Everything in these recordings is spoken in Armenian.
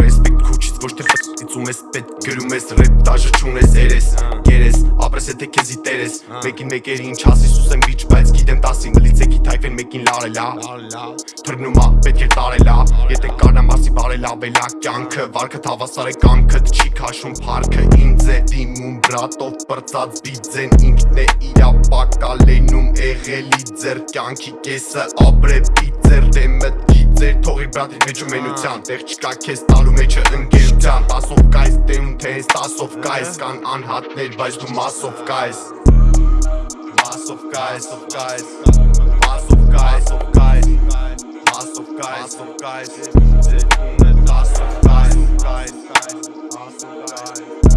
Ռեսպեկտ քուչից ոչ թե ֆիցում ես պետ գրում ես ռեփ տաժը չունես երես երես ապրես եթե քեզի տերես մեկին մեկերի ինչ ասի սուսեմ բիչ բայց գիտեմ 10-ին լիցեքի թայֆեն մեկին լարելա թռնում ա պետք է տարելա եթե կանամ ասի բարելա բելա կյանքը վարկը հավասար է կամքդ չի քաշում փարքը ինձ է դիմում բրատով բրծած բիձեն ինքն է իրա բակալեն եղելի ձեր կյանքի կեսը ապրեպի ձեր դե մտքի ձեր թողի բրատի մեջ ու մենության Տեղ չկա քեզ տալու մեջը ընկերության Տասով կայս դենում թե ես տասով կայս Կան անհատներ բայց դու մասով կայս Մասով կայս, ով կայս Մասով կայս, ով կայս Մասով կայս, ով կայս Ձեր տունը տասով կայս, կայս Մասով կայս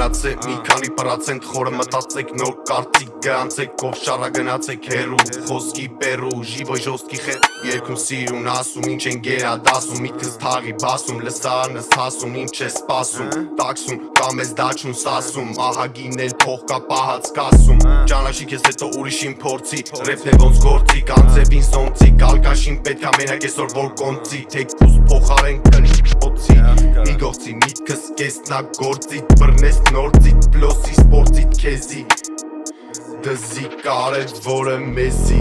Ամնացե մի քանի պրոցենտ խորը մտածեք նոր կարծիք գանցեք ով շարա գնացեք հերու խոսքի պերու ժիվո ժոստքի խե երկում սիրուն ասում ինչ են գերա դասում միտքս թաղի բասում լսարնս հասում ինչ է սպասում տաքսում կամ ես դաչուն սասում ահագին էլ փող կա պահած կասում ճանաչի քեզ հետո ուրիշին փորձի ռեփն է ոնց գործի կանցեվին սոնցի կալկաշին պետքա մենակ այսօր որ կոնցի թեկուս փոխարեն կնշոցի մի գործի միտքս կեսնա գործի բռնես նորցի պլոսի սպորտի քեզի դզի կարևորը մեզի